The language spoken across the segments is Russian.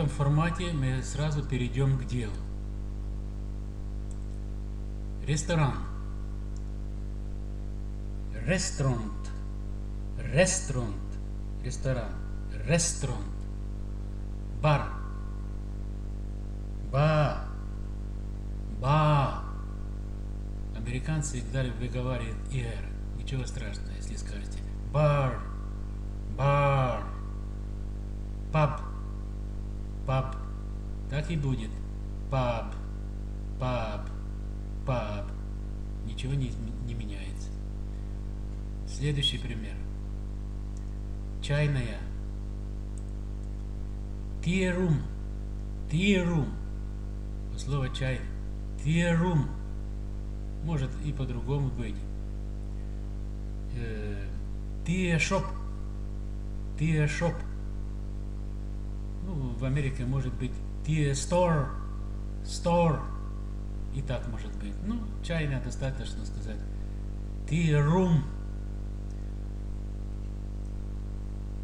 этом формате мы сразу перейдем к делу. Ресторан. Рестрант. Рестрант. Ресторан. Рестрант. Бар. Ба. Ба. Американцы всегда выговаривают «ир». Ничего страшного, если скажете «бар», И будет. «Паб», «паб», «паб». Ничего не, не меняется. Следующий пример. Чайная. Тирум. Тирум. Слово чай. Тирум. Может и по-другому быть. Тия шоп. Тия шоп. Ну, в Америке может быть Стор. Стор. И так может быть. Ну, чайная достаточно сказать. Тия рум.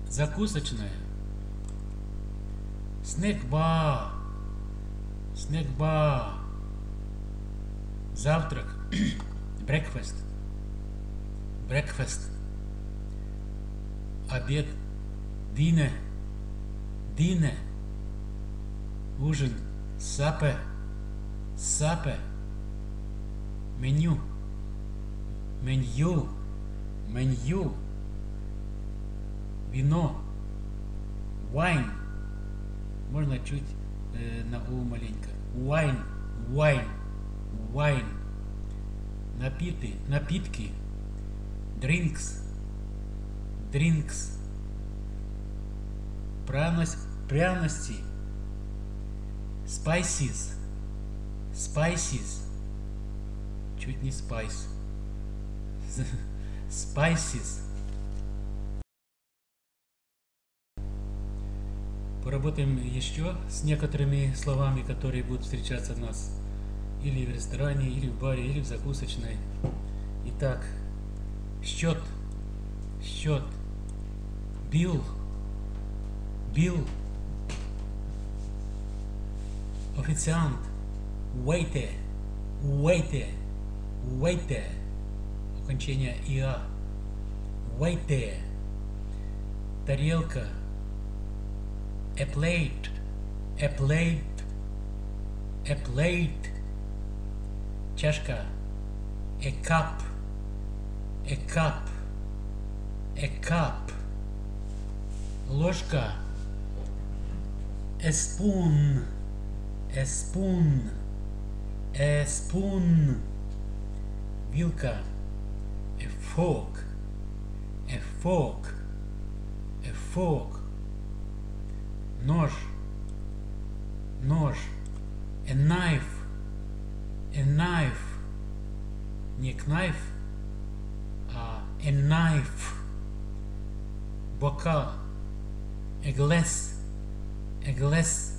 Закусочная. Снэк-бар. Снэк-бар. Завтрак. Breakfast. Breakfast. Обед. Dinner. Dinner. Ужин. Supper. Supper. Меню. Меню. Меню. Вино. Wine. Можно чуть э, на у маленько. Wine. Wine. Wine. Напиты. Напитки. Drinks. Drinks. Пряность, пряности. Spices. Spices. Чуть не spice. Spices. Поработаем еще с некоторыми словами, которые будут встречаться у нас или в ресторане, или в баре, или в закусочной. Итак, счет, счет, бил, бил, официант, waiter, waiter, waiter, окончание иа, waiter, тарелка, a plate, a plate, a plate, чашка, a cup, a cup, a cup, ложка, a spoon, a spoon, a spoon, вилка, a fork, a fork, a fork, нож, нож, a knife, a knife, не knife, а a knife, бокал, a glass, a glass,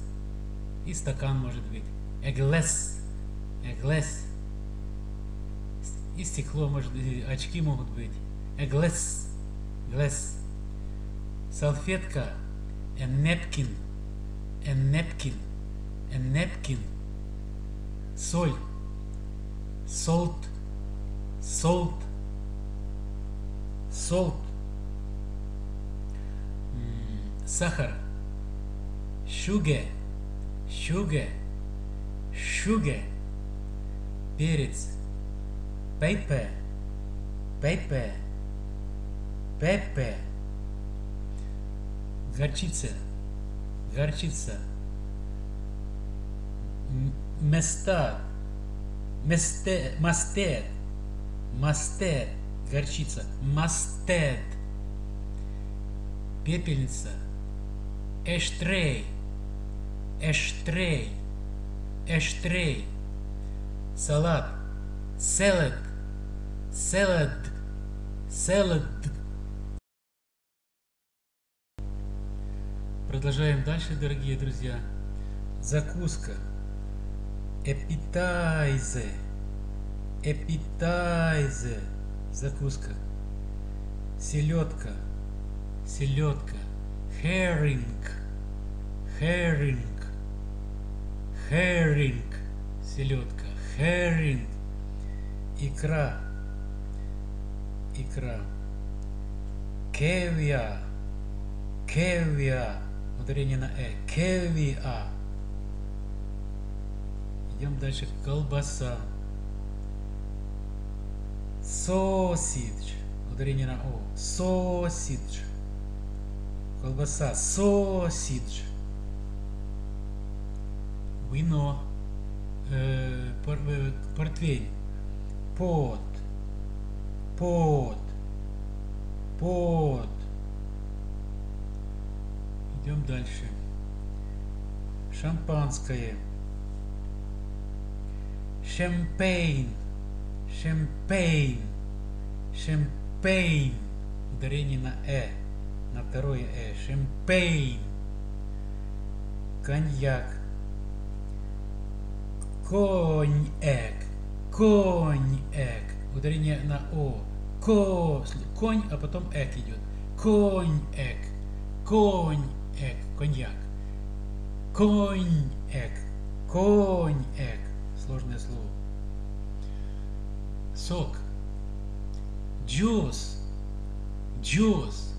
И стакан может быть, a glass, a glass, и стекло может быть, очки могут быть, a glass, glass, салфетка, a napkin, a napkin, a napkin, соль, salt, salt, salt, сахар, sugar, sugar, sugar, перец, pepper, pepper, pepper, горчица, горчица, места, месте, мастер, мастер, горчица, мастед, пепельница, эштрей, эштрей, эштрей, салат, salad, salad, salad. Продолжаем дальше, дорогие друзья. Закуска. Appetizer. Appetizer. Закуска. Селедка. Селедка. Herring. Herring. Herring. Селедка. Herring. Икра. Икра. Кевия. Кевия. Ударение на э. Кевиа. Идем дальше. Колбаса. Sausage. Ударение на О. Sausage. Колбаса. Sausage. Вино. Пор, портвейн. Пот. Пот. Пот. Идем дальше. Шампанское. Шампейн. Шампейн. Шампейн. Ударение на «э». На второе «э». Шампейн. Коньяк. Коньяк. Коньяк. Ударение на «о». Ко. Конь, а потом «эк» идет. Коньяк. Коньяк. Коньяк. Коньяк. Коньяк. Сложное слово. Сок. Juice. Juice.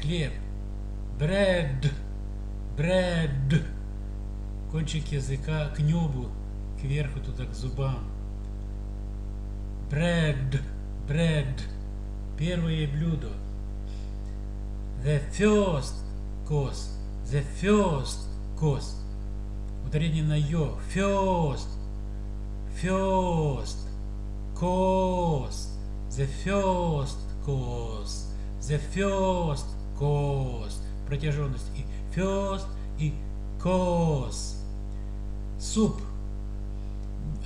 Хлеб. Bread. Bread. Кончик языка к небу, кверху туда, к зубам. Bread. Bread. Первое блюдо. The first course. The first course. Ударение на ё. First. First. Course. The first course. The first course. Протяженность. И first и course. Суп.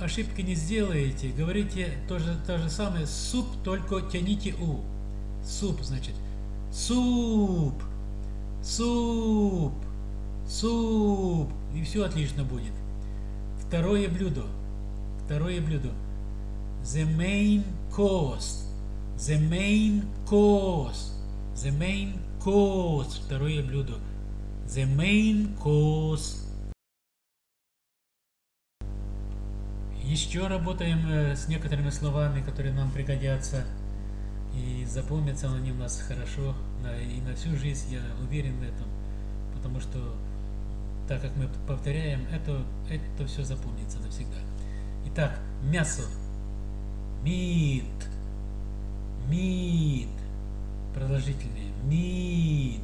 Ошибки не сделаете. Говорите то же, то же самое. Суп, только тяните у. Суп, значит. Суп. Суп. Суп. И все отлично будет. Второе блюдо. Второе блюдо. The main course. The main course. The main course. Второе блюдо. The main course. Еще работаем э, с некоторыми словами, которые нам пригодятся. И запомнятся они у нас хорошо. И на всю жизнь я уверен в этом. Потому что, так как мы повторяем, это, это все запомнится навсегда. Итак, мясо. Meat. Meat. Продолжительные. Meat.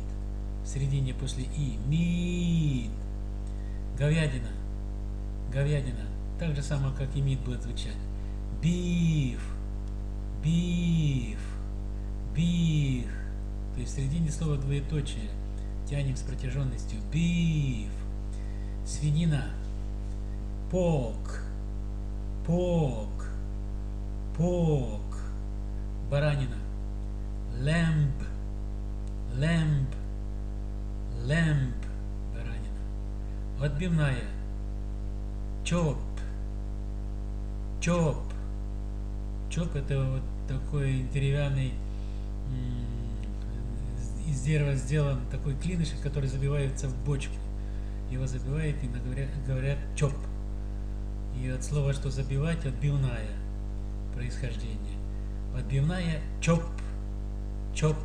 В середине после и. Meat. Говядина. Говядина. Так же самое, как и meat будет звучать. Beef. Beef. Beef. То есть в середине слова двоеточие. Тянем с протяженностью. Beef. Свинина. Pork. Pork. Pork. Баранина. Lamb. Lamb. Lamb. Баранина. Отбивная. Chop. Chop. Чоп это вот такой деревянный из дерева сделан такой клинышек, который забивается в бочку. Его забивают и говорят, говорят чоп. И от слова, что забивать, отбивная происхождение. Отбивная чоп. Чоп.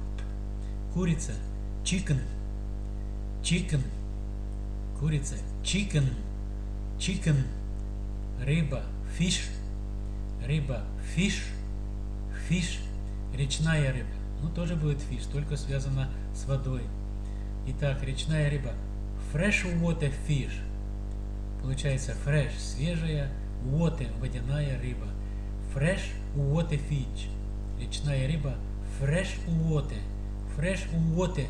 Курица. Chicken. Chicken. Курица. Chicken. Chicken. Рыба. Fish. Рыба. Fish. Fish. Речная рыба. Ну, тоже будет fish, только связано с водой. Итак, речная рыба. Fresh water fish. Получается fresh, свежая, water, водяная рыба. Fresh water fish. Речная рыба. Fresh water. Fresh water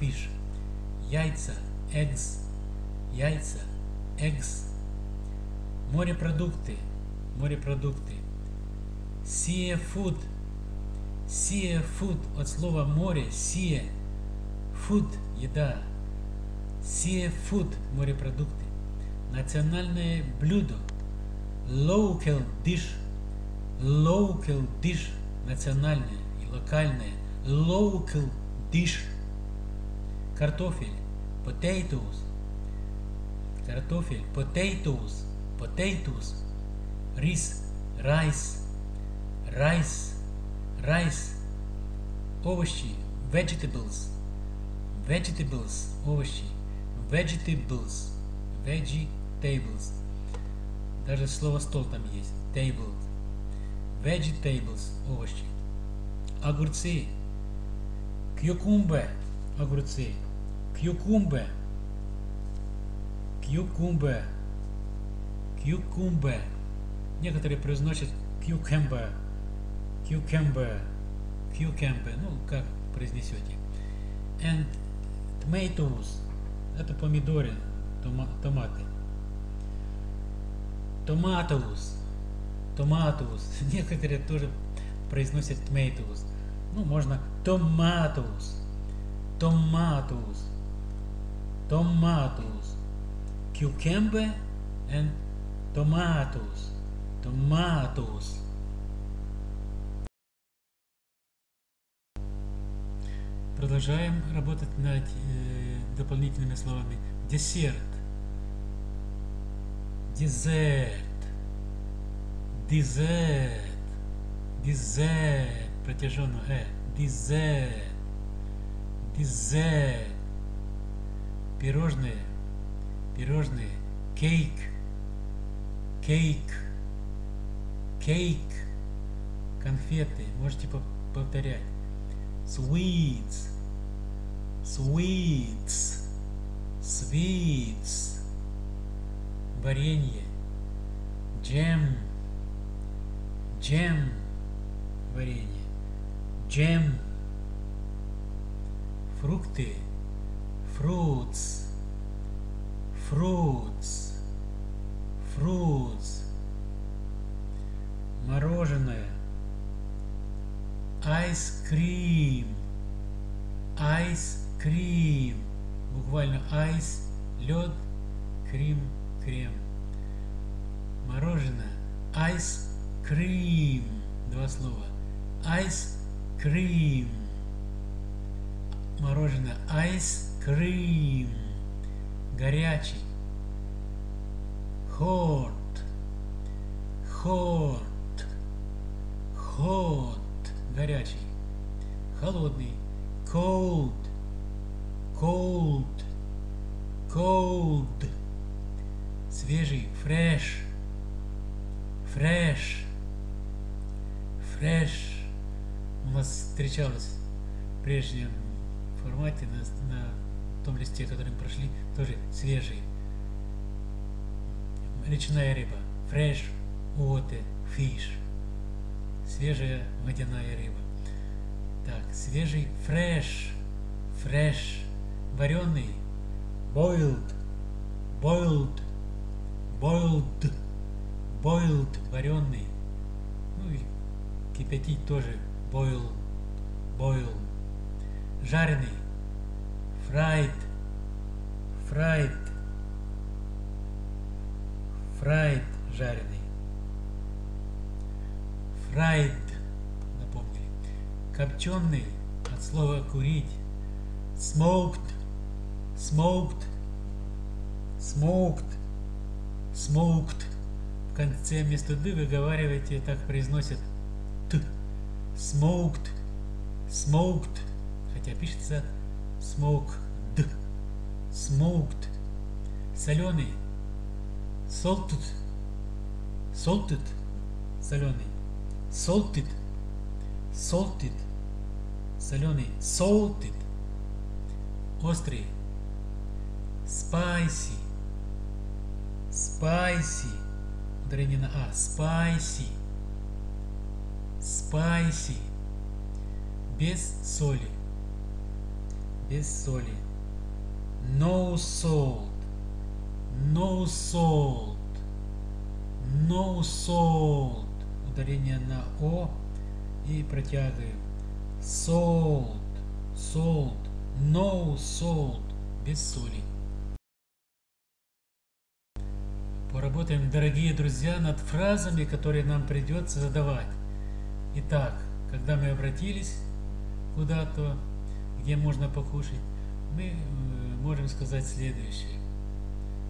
fish. Яйца. Eggs. Яйца. Eggs. Морепродукты. Морепродукты. Seafood. Seafood от слова море. Sea. Food. Еда. Seafood. Морепродукты. Национальное блюдо. Local dish. Local dish. Национальное и локальное. Local dish. Картофель. Potatoes. картофель, potatoes, potatoes, рис, rice, rice, rice, овощи, vegetables, vegetables, овощи, vegetables, vegetables. Даже слово стол там есть, table, vegetables, овощи. Огурцы, cucumber, огурцы, cucumber, cucumber, cucumber. Некоторые произносят cucumber, cucumber, cucumber, ну, как произнесете. And tomatoes, это помидоры, тома, томаты. Tomatoes, tomatoes, некоторые тоже произносят tomatoes. Ну, можно tomatoes, tomatoes, tomatoes, cucumber and tomatoes, tomatoes. Продолжаем работать над э, дополнительными словами. Десерт. Дезерт. Дезерт. Дезерт. Протяженно э. Дезерт. Дезерт. Пирожные. Пирожные. Кейк. Кейк. Кейк. Конфеты. Можете повторять. Sweets. Sweets. Sweets. Варенье. Джем. Джем. Варенье. Джем. Фрукты. Fruits. Fruits. Fruits. Мороженое. Ice cream. Ice cream. Буквально ice, лед, крем, крем. Мороженое. Ice cream. Два слова. Ice cream. Мороженое. Ice cream. Горячий. Hot. Hot. Hot. Горячий. Холодный. Cold. Cold. Cold. Свежий. Fresh. Fresh. Fresh. У нас встречалось в прежнем формате на, на том листе, который мы прошли, тоже свежий. Речная рыба. Fresh water fish. Свежая водяная рыба. Так, свежий fresh. Fresh. Вареный. Boiled. Boiled. Boiled. Boiled. Вареный. Ну и кипятить тоже. Boil. Boil. Жареный. Fried. Fried. Fried. Жареный. Fried. Напомнили. Копченый. От слова курить. Smoked. Smoked. Smoked. Smoked. В конце вместо ды выговариваете, так произносят т. Smoked. Smoked. Хотя пишется smoked. Smoked. Соленый. Salted. Salted. Соленый. Salted. Salted. Соленый. Salted. Острый. Spicy. Spicy. Ударение на А. Spicy. Spicy. Без соли. Без соли. No salt. No salt. No salt. Ударение на О и протягиваем. Salt. Salt. No salt. Без соли. Поработаем, дорогие друзья, над фразами, которые нам придется задавать. Итак, когда мы обратились куда-то, где можно покушать, мы можем сказать следующее.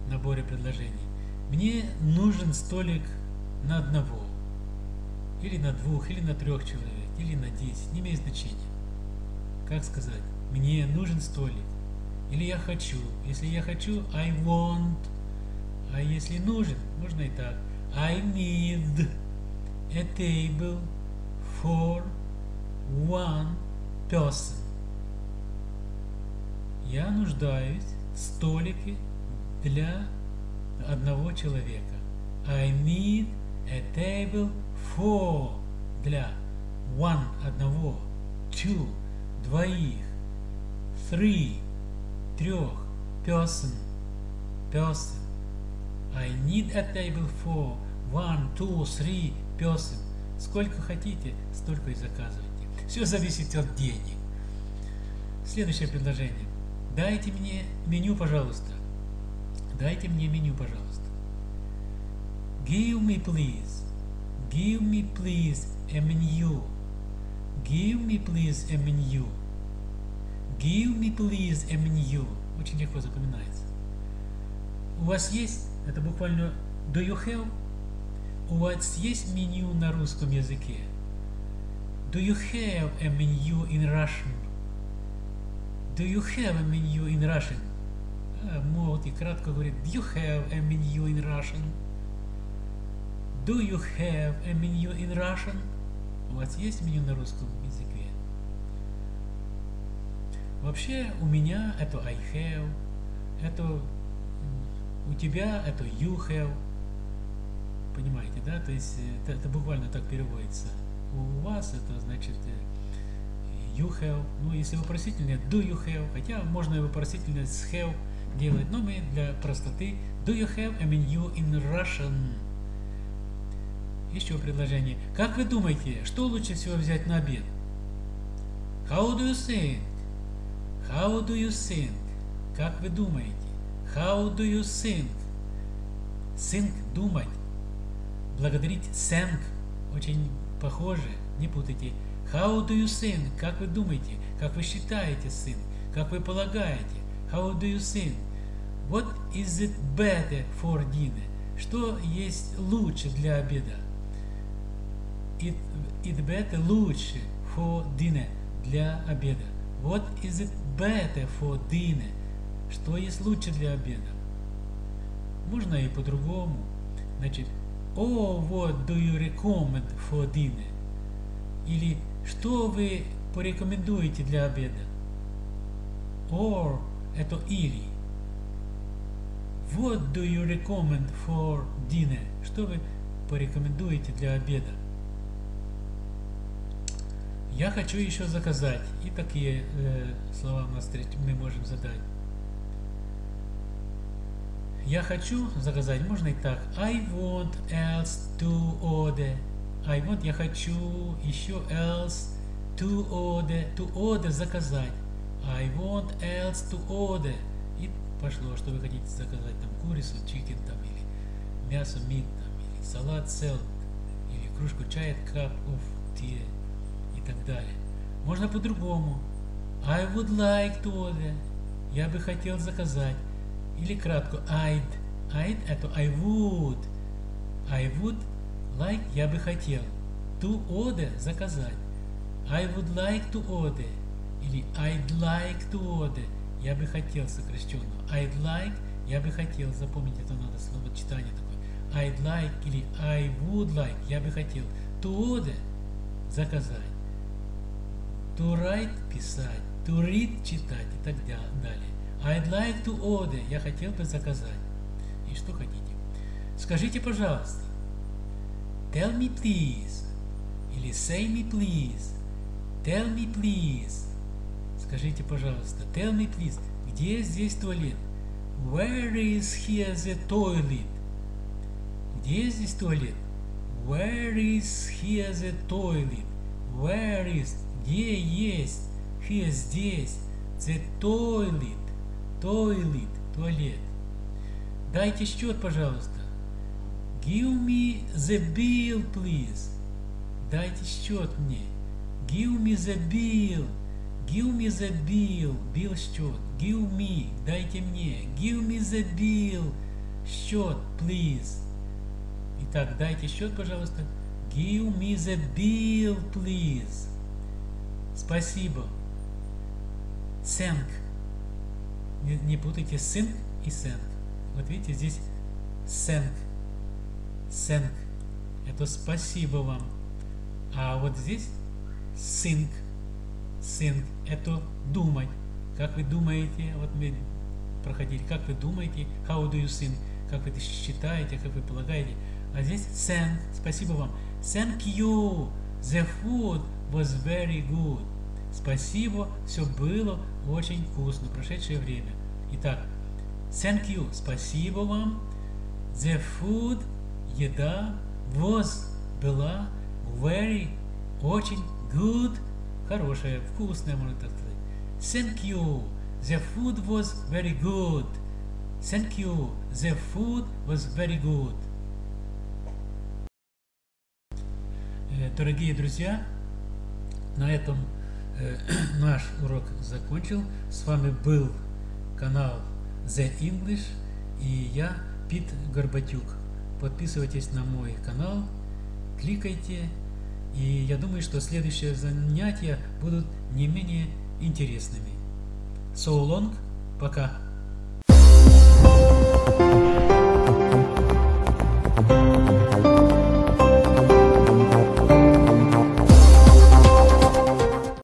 наборе предложений. Мне нужен столик на одного, или на двух, или на трех человек, или на десять, не имеет значения. Как сказать? Мне нужен столик. Или я хочу. Если я хочу, I want. А если нужен, можно и так. I need a table for one person. Я нуждаюсь в столике для одного человека. I need a table for для one одного, two двоих, three трех, person, person. I need a table for one, two, three person. Сколько хотите, столько и заказывайте. Все зависит от денег. Следующее предложение. Дайте мне меню, пожалуйста. Дайте мне меню, пожалуйста. Give me, please. Give me, please, a menu. Give me, please, a menu. Give me, please, a menu. Очень легко запоминается. У вас есть, это буквально do you have? У вас есть меню на русском языке? Do you have a menu in Russian? Do you have a menu in Russian? А, могут и кратко говорит Do you have a menu in Russian? Do you have a menu in Russian? У вас есть меню на русском языке? Вообще у меня это I have, это у тебя это you have. Понимаете, да? То есть это, это буквально так переводится. У вас это значит you have. Ну, если вопросительное, do you have. Хотя можно и вопросительное с have делать, но мы для простоты do you have a menu in Russian? Еще предложение. Как вы думаете, что лучше всего взять на обед? How do you think? How do you think? Как вы думаете? How do you think? Think – думать. Благодарить – thank. Очень похоже, не путайте. How do you think? Как вы думаете? Как вы считаете, think? Как вы полагаете? How do you think? What is it better for dinner? Что есть лучше для обеда? It, it better лучше for dinner для обеда. What is it better for dinner? Что есть лучше для обеда? Можно и по-другому. Значит, oh, what do you recommend for dinner? Или что вы порекомендуете для обеда? Or это или. What do you recommend for dinner? Что вы порекомендуете для обеда? Я хочу еще заказать. И такие э, слова мы можем задать. Я хочу заказать, можно и так. I want else to order. I want, я хочу еще else to order. To order заказать. I want else to order. И пошло, что вы хотите заказать. Там курицу, чикен там, или мясо, мид, там, или салат, salad, или кружку чая, cup of tea так далее. Можно по-другому. I would like to order. Я бы хотел заказать. Или кратко I'd. I'd это I would. I would like я бы хотел. To order заказать. I would like to order. Или I'd like to order. Я бы хотел сокращенно. I'd like я бы хотел. Запомнить это надо слово читание такое. I'd like или I would like я бы хотел. To order заказать. To write писать. To read читать и так далее. I'd like to order. Я хотел бы заказать. И что хотите? Скажите, пожалуйста. Tell me please. Или say me please. Tell me please. Скажите, пожалуйста. Tell me please. Где здесь туалет? Where is here the toilet? Где здесь туалет? Where is here the toilet? Where is? Где есть? Here здесь. The toilet. Toilet, туалет. Дайте счет, пожалуйста. Give me the bill, please. Дайте счет мне. Give me the bill. Give me the bill. Bill счет. Give me. Дайте мне. Give me the bill. счет, please. Итак, дайте счет, пожалуйста. Give me the bill, please. Спасибо. Thank. Не, не путайте sync и thank. Вот видите, здесь thank. Thank. Это спасибо вам. А вот здесь think. Think. Это думать. Как вы думаете, вот мы проходили, как вы думаете, how do you think, как вы считаете, как вы полагаете. А здесь thank, спасибо вам. Thank you, the food was very good. Спасибо, все было очень вкусно, прошедшее время. Итак, thank you, спасибо вам. The food, еда, was, была, very, очень, good, хорошая, вкусная, можно так сказать. Thank you. The food was very good. Thank you. The food was very good. Дорогие друзья, на этом э, наш урок закончил. С вами был канал The English и я, Пит Горбатюк. Подписывайтесь на мой канал, кликайте, и я думаю, что следующие занятия будут не менее интересными. So long, пока. Thank you.